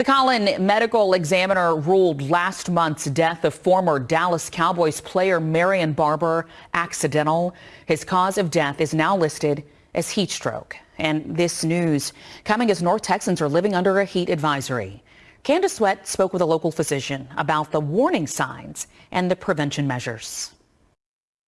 The Collin medical examiner ruled last month's death of former Dallas Cowboys player Marion Barber accidental. His cause of death is now listed as heat stroke. And this news coming as North Texans are living under a heat advisory. Candace Sweat spoke with a local physician about the warning signs and the prevention measures.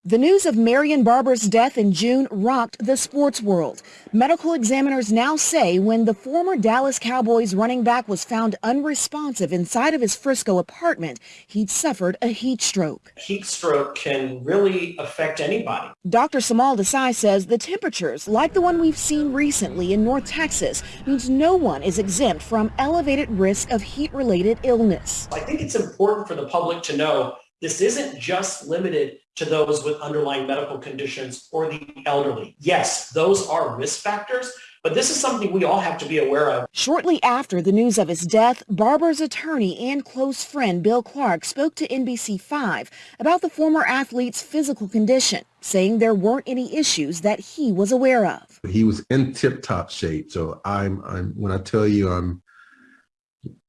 The news of Marion Barber's death in June rocked the sports world. Medical examiners now say when the former Dallas Cowboys running back was found unresponsive inside of his Frisco apartment, he'd suffered a heat stroke. Heat stroke can really affect anybody. Dr. Samal Desai says the temperatures, like the one we've seen recently in North Texas, means no one is exempt from elevated risk of heat-related illness. I think it's important for the public to know this isn't just limited to those with underlying medical conditions or the elderly. Yes, those are risk factors, but this is something we all have to be aware of. Shortly after the news of his death, Barber's attorney and close friend Bill Clark spoke to NBC5 about the former athlete's physical condition, saying there weren't any issues that he was aware of. He was in tip-top shape, so I'm, I'm when I tell you I'm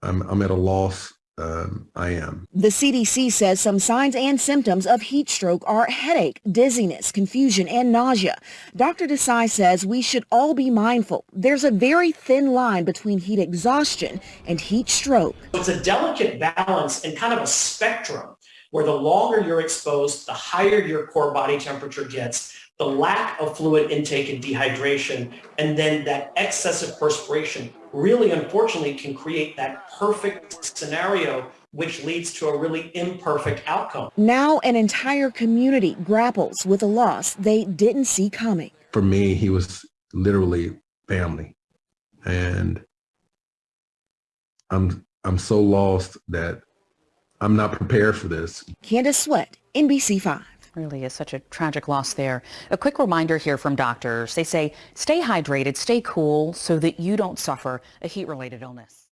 I'm, I'm at a loss um, I am. The CDC says some signs and symptoms of heat stroke are headache, dizziness, confusion, and nausea. Dr. Desai says we should all be mindful. There's a very thin line between heat exhaustion and heat stroke. It's a delicate balance and kind of a spectrum where the longer you're exposed, the higher your core body temperature gets, the lack of fluid intake and dehydration, and then that excessive perspiration really unfortunately can create that perfect scenario which leads to a really imperfect outcome. Now an entire community grapples with a loss they didn't see coming. For me, he was literally family. And I'm I'm so lost that I'm not prepared for this. Candace Sweat, NBC5. Really is such a tragic loss there. A quick reminder here from doctors. They say stay hydrated, stay cool so that you don't suffer a heat-related illness.